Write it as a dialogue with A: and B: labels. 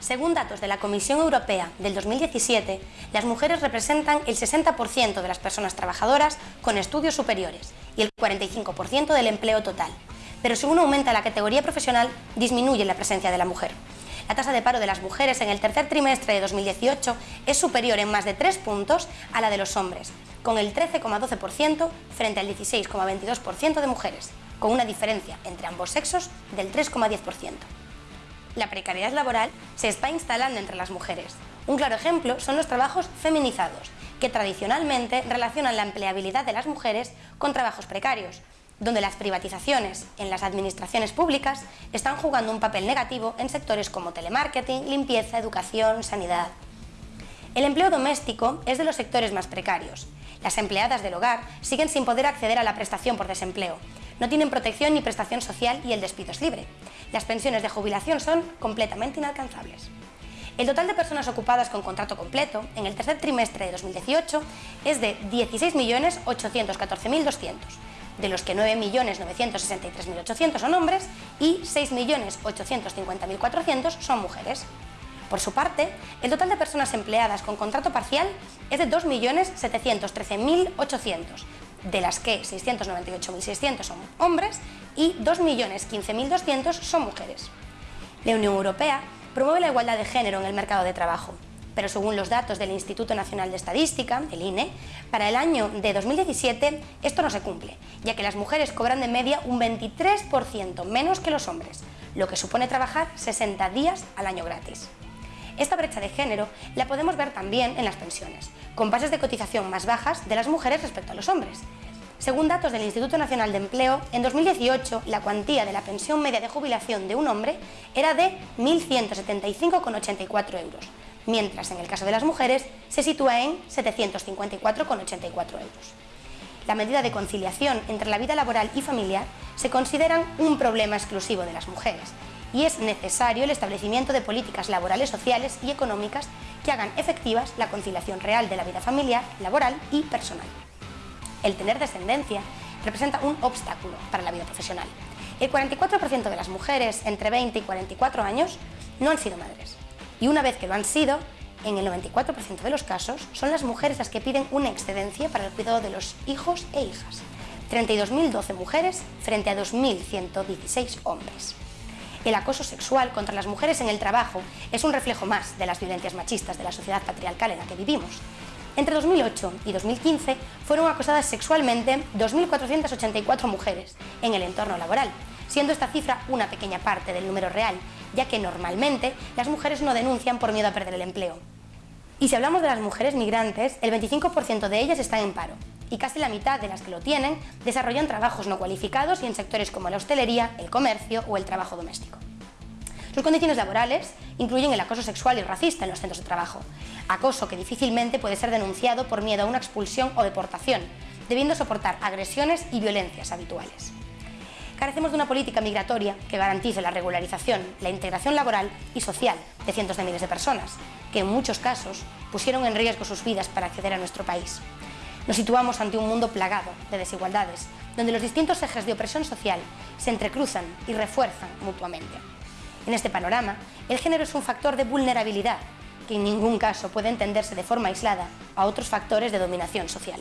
A: Según datos de la Comisión Europea del 2017, las mujeres representan el 60% de las personas trabajadoras con estudios superiores y el 45% del empleo total. Pero según aumenta la categoría profesional, disminuye la presencia de la mujer. La tasa de paro de las mujeres en el tercer trimestre de 2018 es superior en más de 3 puntos a la de los hombres, con el 13,12% frente al 16,22% de mujeres, con una diferencia entre ambos sexos del 3,10%. La precariedad laboral se está instalando entre las mujeres. Un claro ejemplo son los trabajos feminizados, que tradicionalmente relacionan la empleabilidad de las mujeres con trabajos precarios, donde las privatizaciones en las administraciones públicas están jugando un papel negativo en sectores como telemarketing, limpieza, educación, sanidad. El empleo doméstico es de los sectores más precarios. Las empleadas del hogar siguen sin poder acceder a la prestación por desempleo. No tienen protección ni prestación social y el despido es libre. Las pensiones de jubilación son completamente inalcanzables. El total de personas ocupadas con contrato completo en el tercer trimestre de 2018 es de 16.814.200, de los que 9.963.800 son hombres y 6.850.400 son mujeres. Por su parte, el total de personas empleadas con contrato parcial es de 2.713.800, de las que 698.600 son hombres y 2.015.200 son mujeres. La Unión Europea promueve la igualdad de género en el mercado de trabajo, pero según los datos del Instituto Nacional de Estadística, el INE, para el año de 2017 esto no se cumple, ya que las mujeres cobran de media un 23% menos que los hombres, lo que supone trabajar 60 días al año gratis. Esta brecha de género la podemos ver también en las pensiones, con bases de cotización más bajas de las mujeres respecto a los hombres. Según datos del Instituto Nacional de Empleo, en 2018 la cuantía de la pensión media de jubilación de un hombre era de 1.175,84 euros, mientras en el caso de las mujeres se sitúa en 754,84 euros. La medida de conciliación entre la vida laboral y familiar se consideran un problema exclusivo de las mujeres y es necesario el establecimiento de políticas laborales, sociales y económicas que hagan efectivas la conciliación real de la vida familiar, laboral y personal. El tener descendencia representa un obstáculo para la vida profesional. El 44% de las mujeres entre 20 y 44 años no han sido madres. Y una vez que lo han sido, en el 94% de los casos, son las mujeres las que piden una excedencia para el cuidado de los hijos e hijas. 32.012 mujeres frente a 2.116 hombres. El acoso sexual contra las mujeres en el trabajo es un reflejo más de las violencias machistas de la sociedad patriarcal en la que vivimos. Entre 2008 y 2015 fueron acosadas sexualmente 2.484 mujeres en el entorno laboral, siendo esta cifra una pequeña parte del número real, ya que normalmente las mujeres no denuncian por miedo a perder el empleo. Y si hablamos de las mujeres migrantes, el 25% de ellas están en paro, y casi la mitad de las que lo tienen desarrollan trabajos no cualificados y en sectores como la hostelería, el comercio o el trabajo doméstico. Sus condiciones laborales incluyen el acoso sexual y racista en los centros de trabajo, acoso que difícilmente puede ser denunciado por miedo a una expulsión o deportación, debiendo soportar agresiones y violencias habituales. Carecemos de una política migratoria que garantice la regularización, la integración laboral y social de cientos de miles de personas, que en muchos casos pusieron en riesgo sus vidas para acceder a nuestro país. Nos situamos ante un mundo plagado de desigualdades, donde los distintos ejes de opresión social se entrecruzan y refuerzan mutuamente. En este panorama, el género es un factor de vulnerabilidad que en ningún caso puede entenderse de forma aislada a otros factores de dominación social.